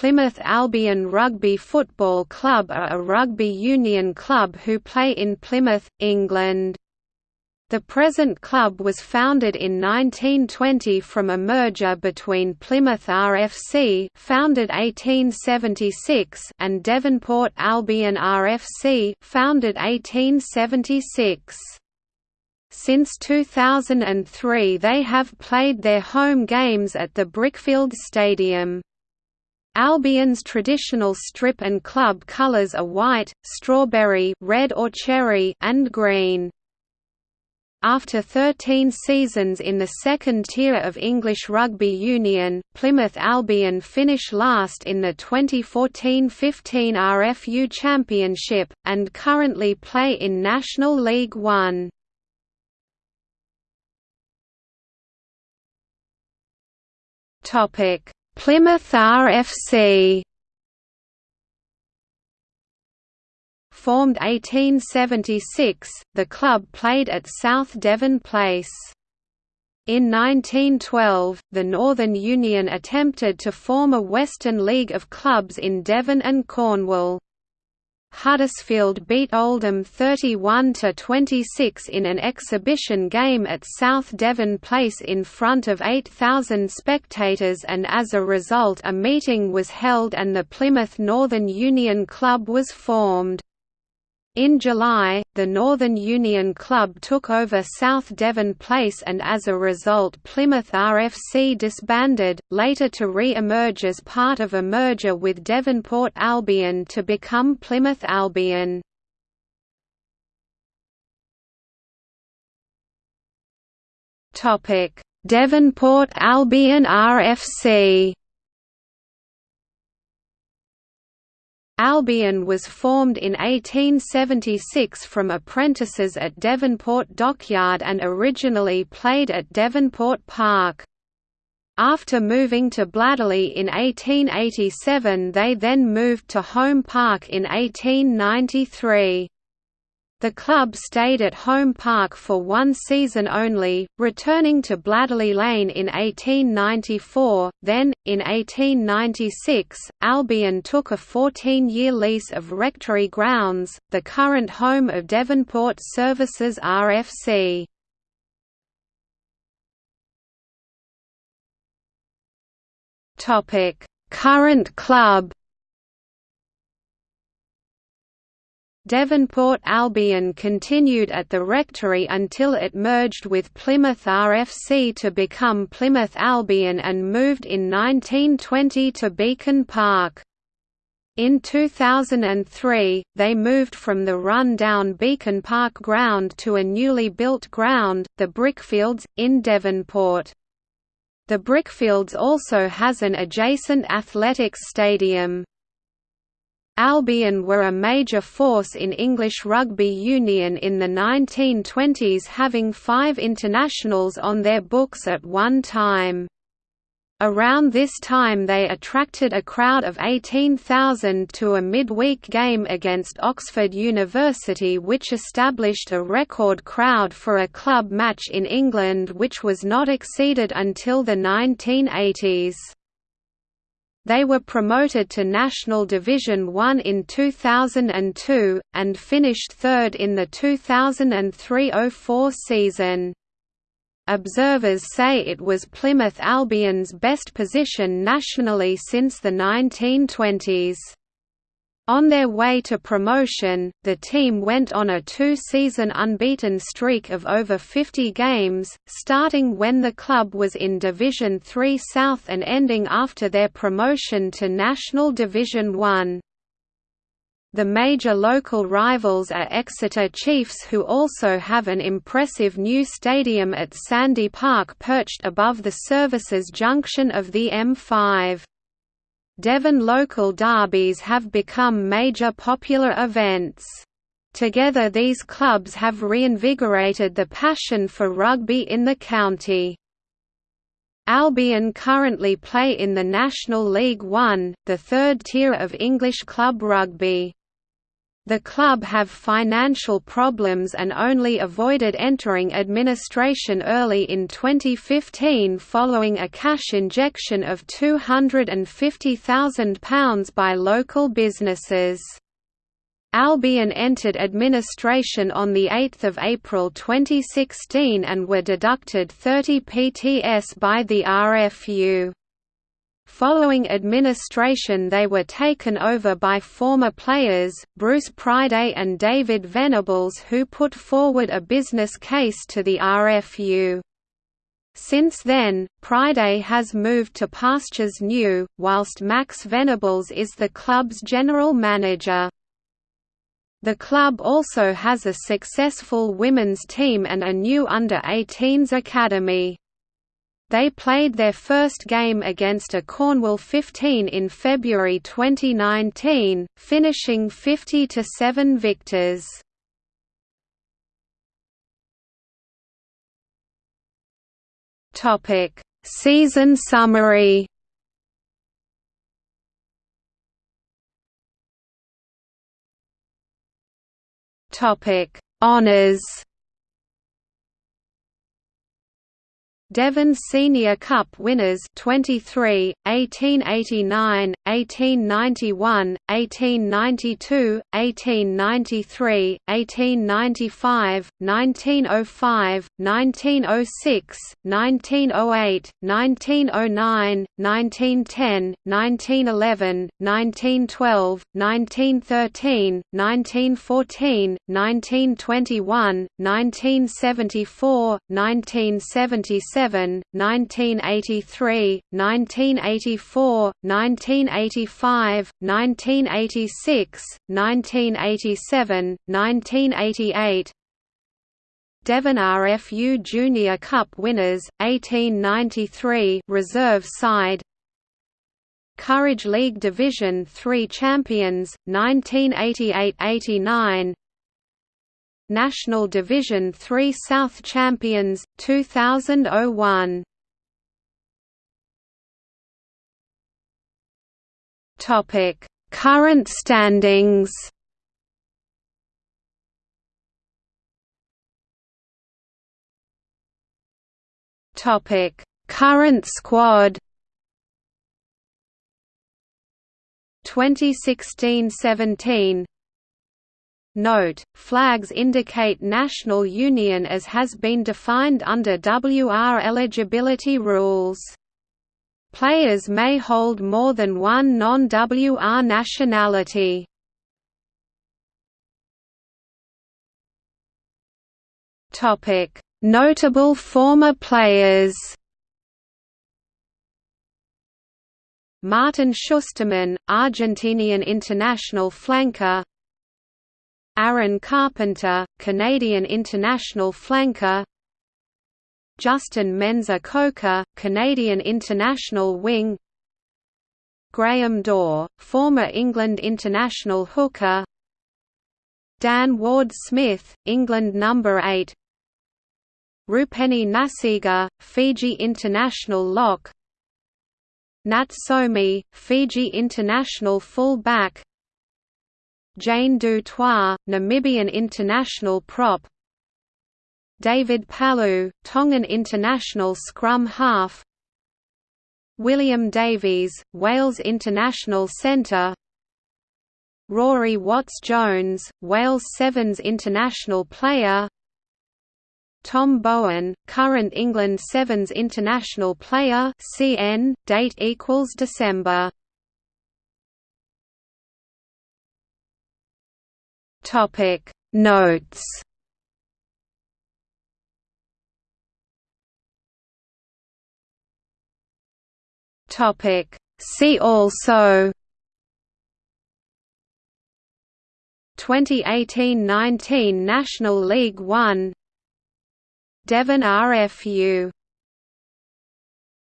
Plymouth Albion Rugby Football Club are a rugby union club who play in Plymouth, England. The present club was founded in 1920 from a merger between Plymouth RFC founded 1876 and Devonport Albion RFC founded 1876. Since 2003 they have played their home games at the Brickfield Stadium. Albion's traditional strip and club colours are white, strawberry red or cherry and green. After 13 seasons in the second tier of English Rugby Union, Plymouth Albion finish last in the 2014–15 RFU Championship, and currently play in National League One. Plymouth RFC Formed 1876, the club played at South Devon Place. In 1912, the Northern Union attempted to form a Western League of clubs in Devon and Cornwall. Huddersfield beat Oldham 31–26 in an exhibition game at South Devon Place in front of 8,000 spectators and as a result a meeting was held and the Plymouth Northern Union Club was formed. In July, the Northern Union Club took over South Devon Place and as a result Plymouth RFC disbanded, later to re-emerge as part of a merger with Devonport Albion to become Plymouth Albion. Devonport Albion RFC Albion was formed in 1876 from apprentices at Devonport Dockyard and originally played at Devonport Park. After moving to Bladderley in 1887 they then moved to Home Park in 1893. The club stayed at Home Park for one season only, returning to Bladderley Lane in 1894. Then, in 1896, Albion took a 14-year lease of Rectory Grounds, the current home of Devonport Services RFC. Current club Devonport Albion continued at the rectory until it merged with Plymouth RFC to become Plymouth Albion and moved in 1920 to Beacon Park. In 2003, they moved from the run-down Beacon Park ground to a newly built ground, the Brickfields, in Devonport. The Brickfields also has an adjacent athletics stadium. Albion were a major force in English rugby union in the 1920s having five internationals on their books at one time. Around this time they attracted a crowd of 18,000 to a midweek game against Oxford University which established a record crowd for a club match in England which was not exceeded until the 1980s. They were promoted to National Division One in 2002, and finished third in the 2003–04 season. Observers say it was Plymouth Albion's best position nationally since the 1920s. On their way to promotion, the team went on a two-season unbeaten streak of over 50 games, starting when the club was in Division 3 South and ending after their promotion to National Division 1. The major local rivals are Exeter Chiefs who also have an impressive new stadium at Sandy Park perched above the services junction of the M5. Devon local derbies have become major popular events. Together these clubs have reinvigorated the passion for rugby in the county. Albion currently play in the National League One, the third tier of English club rugby. The club have financial problems and only avoided entering administration early in 2015 following a cash injection of £250,000 by local businesses. Albion entered administration on 8 April 2016 and were deducted 30 PTS by the RFU. Following administration they were taken over by former players, Bruce Priday and David Venables who put forward a business case to the RFU. Since then, Priday has moved to pastures new, whilst Max Venables is the club's general manager. The club also has a successful women's team and a new under-18s academy. They played their first game against a Cornwall 15 in February 2019, finishing 50–7 victors. Season summary Honours Devon Senior Cup winners 23, 1889, 1891, 1892, 1893, 1895, 1905, 1906, 1908, 1909, 1910, 1911, 1912, 1913, 1914, 1921, 1974, 1977 1983, 1984, 1985, 1986, 1987, 1988 Devon RFU Junior Cup winners, 1893 reserve side. Courage League Division 3 champions, 1988–89 National Division 3 South Champions, 2001 Current standings. Topic: Current squad. 2016–17 Note, flags indicate national union as has been defined under WR eligibility rules. Players may hold more than one non-WR nationality. Notable former players Martin Schusterman, Argentinian international flanker Aaron Carpenter, Canadian international flanker. Justin Mensah-Coker, Canadian international wing. Graham Dawe, former England international hooker. Dan Ward-Smith, England number 8 Rupeni Nasiga, Fiji international lock. Nat Somi, Fiji international full back Jane du Toit, Namibian international prop. David Palu, Tongan international scrum half. William Davies, Wales international centre. Rory Watts-Jones, Wales Sevens international player. Tom Bowen, current England Sevens international player CN, date equals December Topic. Notes. Topic. See also. 2018–19 National League One. Devon RFU